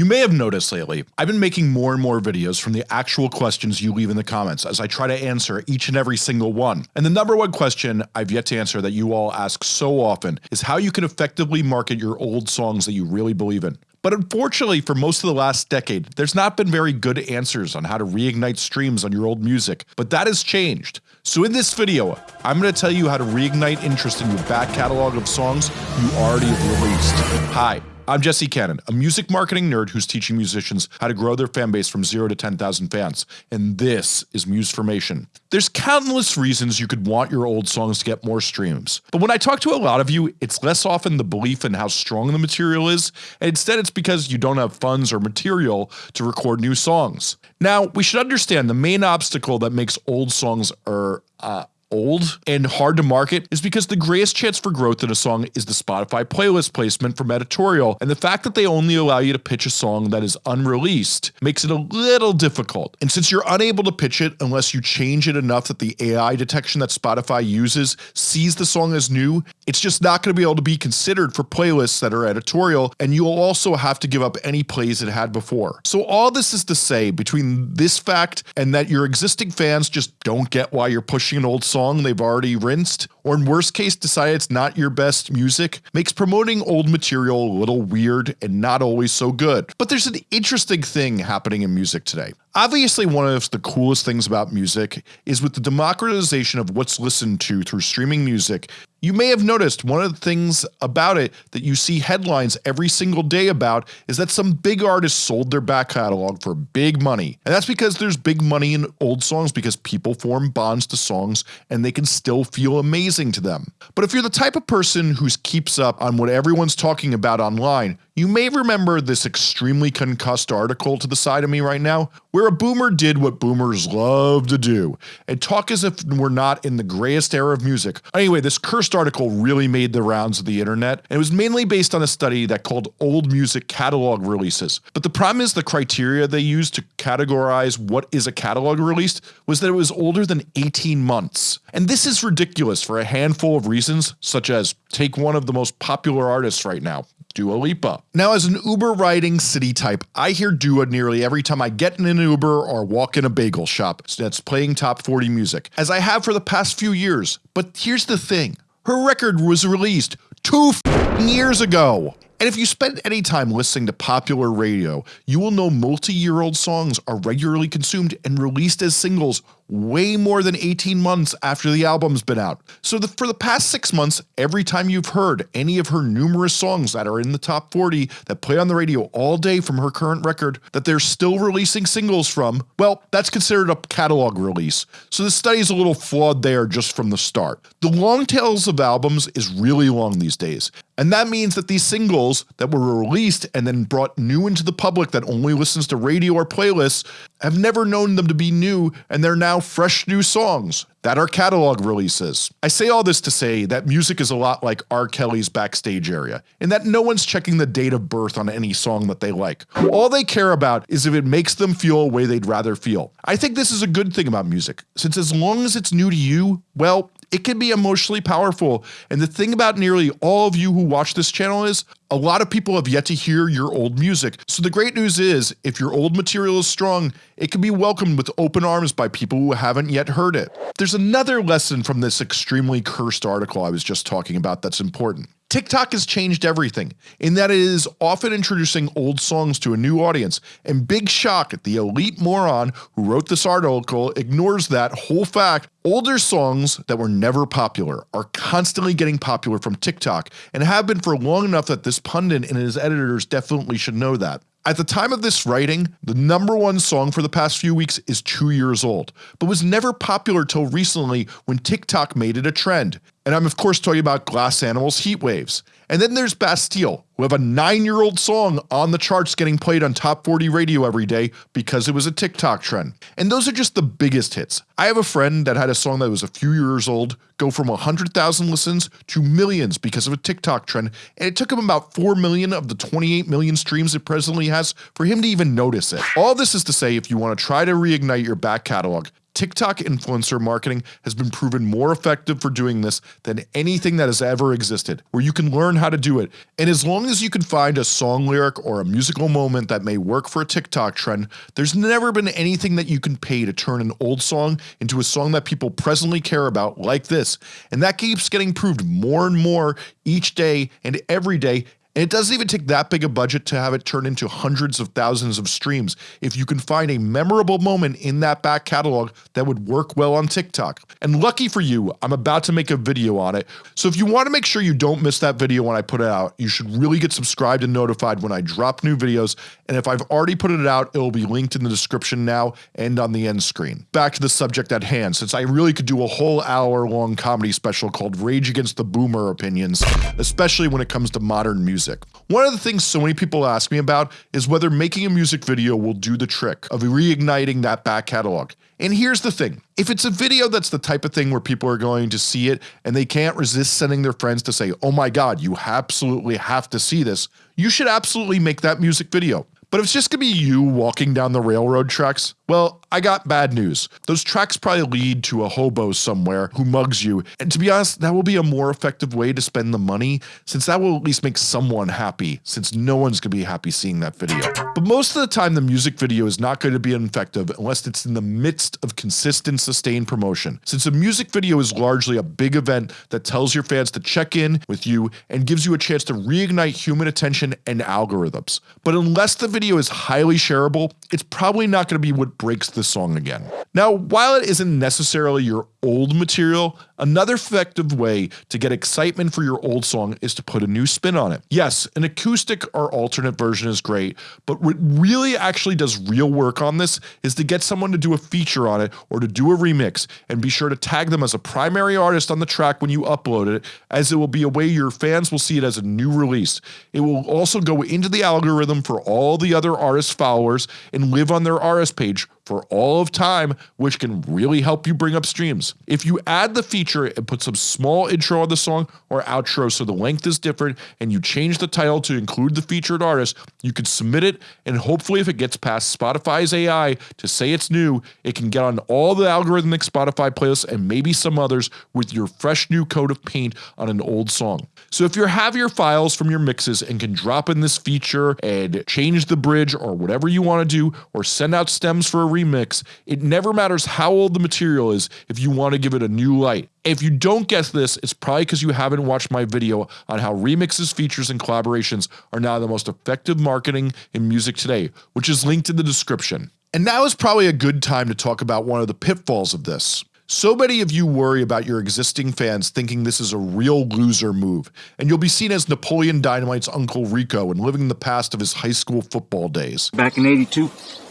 You may have noticed lately, I've been making more and more videos from the actual questions you leave in the comments as I try to answer each and every single one. And the number one question I've yet to answer that you all ask so often is how you can effectively market your old songs that you really believe in. But unfortunately for most of the last decade, there's not been very good answers on how to reignite streams on your old music, but that has changed. So in this video, I'm going to tell you how to reignite interest in your back catalog of songs you already have released. Hi, I'm Jesse Cannon, a music marketing nerd who's teaching musicians how to grow their fan base from 0 to 10,000 fans, and this is Musformation. There's countless reasons you could want your old songs to get more streams, but when I talk to a lot of you, it's less often the belief in how strong the material is, and instead it's because you don't have funds or material to record new songs. Now, we should understand the main obstacle that makes old songs are uh, old and hard to market is because the greatest chance for growth in a song is the Spotify playlist placement from editorial and the fact that they only allow you to pitch a song that is unreleased makes it a little difficult and since you're unable to pitch it unless you change it enough that the AI detection that Spotify uses sees the song as new it's just not going to be able to be considered for playlists that are editorial and you'll also have to give up any plays it had before. So all this is to say between this fact and that your existing fans just don't get why you're pushing an old song song they've already rinsed, or in worst case decide it's not your best music, makes promoting old material a little weird and not always so good. But there's an interesting thing happening in music today. Obviously one of the coolest things about music is with the democratization of what's listened to through streaming music, you may have noticed one of the things about it that you see headlines every single day about is that some big artists sold their back catalog for big money. And that's because there's big money in old songs because people form bonds to songs and they can still feel amazing to them. But if you're the type of person who keeps up on what everyone's talking about online, you may remember this extremely concussed article to the side of me right now, where a boomer did what boomers love to do, and talk as if we're not in the grayest era of music. Anyway, this cursed article really made the rounds of the internet, and it was mainly based on a study that called old music catalog releases. But the problem is the criteria they used to categorize what is a catalog release was that it was older than 18 months. And this is ridiculous for a handful of reasons, such as take one of the most popular artists right now, Dua Lipa. Now as an Uber riding city type, I hear Dua nearly every time I get in an Uber or walk in a bagel shop that's playing top 40 music, as I have for the past few years. But here's the thing, her record was released two years ago. And if you spend any time listening to popular radio, you will know multi-year old songs are regularly consumed and released as singles way more than 18 months after the album's been out. So the, for the past 6 months, every time you've heard any of her numerous songs that are in the top 40 that play on the radio all day from her current record that they're still releasing singles from, well that's considered a catalog release. So the study is a little flawed there just from the start. The long tails of albums is really long these days and that means that these singles that were released and then brought new into the public that only listens to radio or playlists have never known them to be new and they're now fresh new songs that are catalog releases. I say all this to say that music is a lot like R. Kelly's backstage area, in that no one's checking the date of birth on any song that they like. All they care about is if it makes them feel a way they'd rather feel. I think this is a good thing about music, since as long as it's new to you, well, it can be emotionally powerful. And the thing about nearly all of you who watch this channel is a lot of people have yet to hear your old music. So the great news is if your old material is strong, it can be welcomed with open arms by people who haven't yet heard it. There's another lesson from this extremely cursed article I was just talking about that's important. TikTok has changed everything in that it is often introducing old songs to a new audience and big shock at the elite moron who wrote this article ignores that whole fact older songs that were never popular are constantly getting popular from TikTok and have been for long enough that this pundit and his editors definitely should know that. At the time of this writing, the number one song for the past few weeks is 2 years old, but was never popular till recently when TikTok made it a trend. And I'm of course talking about Glass Animals Heat Waves. And then there's Bastille, who have a 9 year old song on the charts getting played on top 40 radio every day because it was a TikTok trend. And those are just the biggest hits. I have a friend that had a song that was a few years old go from 100,000 listens to millions because of a TikTok trend and it took him about 4 million of the 28 million streams it presently has for him to even notice it. All this is to say if you want to try to reignite your back catalog, TikTok influencer marketing has been proven more effective for doing this than anything that has ever existed, where you can learn how to do it. And as long as you can find a song lyric or a musical moment that may work for a TikTok trend, there's never been anything that you can pay to turn an old song into a song that people presently care about like this. And that keeps getting proved more and more each day and every day and it doesn't even take that big a budget to have it turn into hundreds of thousands of streams if you can find a memorable moment in that back catalog that would work well on TikTok. And lucky for you, I'm about to make a video on it, so if you want to make sure you don't miss that video when I put it out, you should really get subscribed and notified when I drop new videos, and if I've already put it out, it will be linked in the description now and on the end screen. Back to the subject at hand, since I really could do a whole hour long comedy special called Rage Against the Boomer Opinions, especially when it comes to modern music music. One of the things so many people ask me about is whether making a music video will do the trick of reigniting that back catalog. And here's the thing, if it's a video that's the type of thing where people are going to see it and they can't resist sending their friends to say, oh my god, you absolutely have to see this, you should absolutely make that music video. But if it's just gonna be you walking down the railroad tracks, well, I got bad news. Those tracks probably lead to a hobo somewhere who mugs you, and to be honest, that will be a more effective way to spend the money, since that will at least make someone happy, since no one's gonna be happy seeing that video. But most of the time the music video is not going to be effective unless it's in the midst of consistent sustained promotion, since a music video is largely a big event that tells your fans to check in with you and gives you a chance to reignite human attention and algorithms. But unless the video is highly shareable, it's probably not going to be what breaks the song again. Now, while it isn't necessarily your old material, another effective way to get excitement for your old song is to put a new spin on it. Yes, an acoustic or alternate version is great, but what really actually does real work on this is to get someone to do a feature on it or to do a remix and be sure to tag them as a primary artist on the track when you upload it as it will be a way your fans will see it as a new release. It will also go into the algorithm for all the other artist followers and live on their RS page for all of time which can really help you bring up streams. If you add the feature and put some small intro on the song or outro so the length is different and you change the title to include the featured artist, you can submit it and hopefully if it gets past Spotify's AI to say it's new, it can get on all the algorithmic Spotify playlists and maybe some others with your fresh new coat of paint on an old song. So if you have your files from your mixes and can drop in this feature and change the bridge or whatever you want to do or send out stems for a remix, it never matters how old the material is if you want to give it a new light. If you don't guess this, it's probably because you haven't watched my video on how remixes, features, and collaborations are now the most effective marketing in music today, which is linked in the description. And now is probably a good time to talk about one of the pitfalls of this. So many of you worry about your existing fans thinking this is a real loser move, and you'll be seen as Napoleon Dynamite's Uncle Rico and living the past of his high school football days. Back in 82,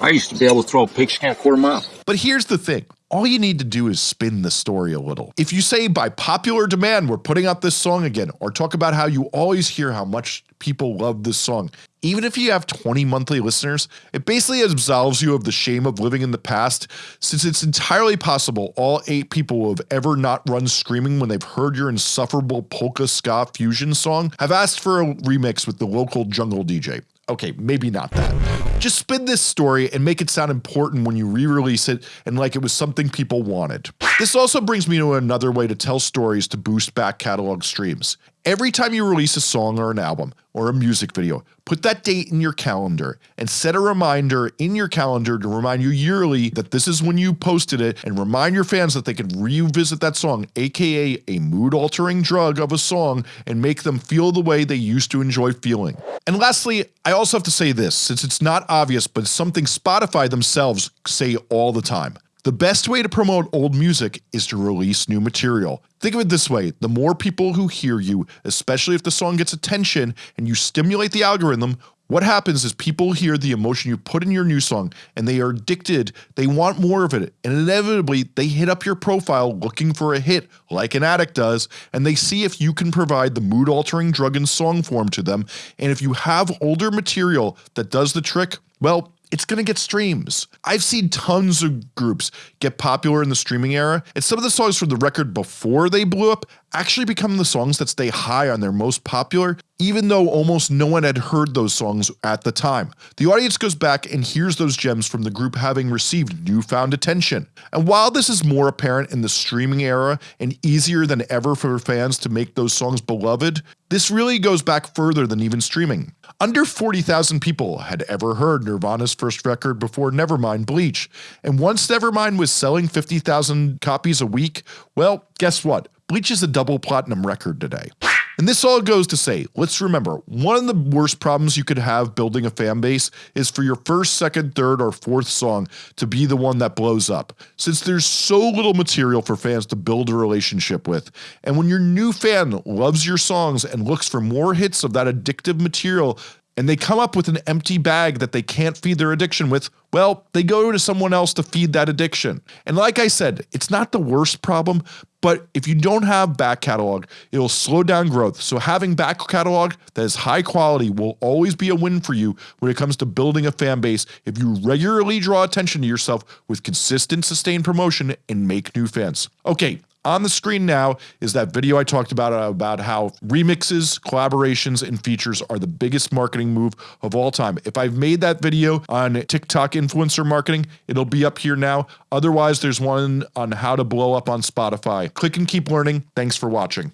I used to be able to throw a pigskin a quarter mile. But here's the thing. All you need to do is spin the story a little. If you say by popular demand we're putting out this song again or talk about how you always hear how much people love this song, even if you have 20 monthly listeners, it basically absolves you of the shame of living in the past since it's entirely possible all 8 people who have ever not run screaming when they've heard your insufferable polka ska fusion song have asked for a remix with the local jungle DJ. Okay, maybe not that. Just spin this story and make it sound important when you re-release it and like it was something people wanted. This also brings me to another way to tell stories to boost back catalog streams. Every time you release a song or an album or a music video, put that date in your calendar and set a reminder in your calendar to remind you yearly that this is when you posted it and remind your fans that they can revisit that song aka a mood altering drug of a song and make them feel the way they used to enjoy feeling. And lastly, I also have to say this since it's not obvious but something Spotify themselves say all the time. The best way to promote old music is to release new material. Think of it this way, the more people who hear you, especially if the song gets attention and you stimulate the algorithm, what happens is people hear the emotion you put in your new song and they are addicted, they want more of it, and inevitably they hit up your profile looking for a hit like an addict does and they see if you can provide the mood altering drug in song form to them. And if you have older material that does the trick, well it's gonna get streams. I've seen tons of groups get popular in the streaming era, and some of the songs from the record before they blew up actually become the songs that stay high on their most popular even though almost no one had heard those songs at the time. The audience goes back and hears those gems from the group having received newfound attention. And while this is more apparent in the streaming era and easier than ever for fans to make those songs beloved, this really goes back further than even streaming. Under 40,000 people had ever heard Nirvana's first record before Nevermind Bleach, and once Nevermind was selling 50,000 copies a week, well guess what, Bleach is a double platinum record today. And this all goes to say, let's remember, one of the worst problems you could have building a fan base is for your first, second, third, or fourth song to be the one that blows up, since there's so little material for fans to build a relationship with. And when your new fan loves your songs and looks for more hits of that addictive material and they come up with an empty bag that they can't feed their addiction with, well, they go to someone else to feed that addiction. And like I said, it's not the worst problem, but if you don't have back catalog, it'll slow down growth. So having back catalog that is high quality will always be a win for you when it comes to building a fan base if you regularly draw attention to yourself with consistent sustained promotion and make new fans. Okay, on the screen now is that video I talked about uh, about how remixes, collaborations, and features are the biggest marketing move of all time. If I've made that video on TikTok influencer marketing, it'll be up here now. Otherwise, there's one on how to blow up on Spotify. Click and keep learning. Thanks for watching.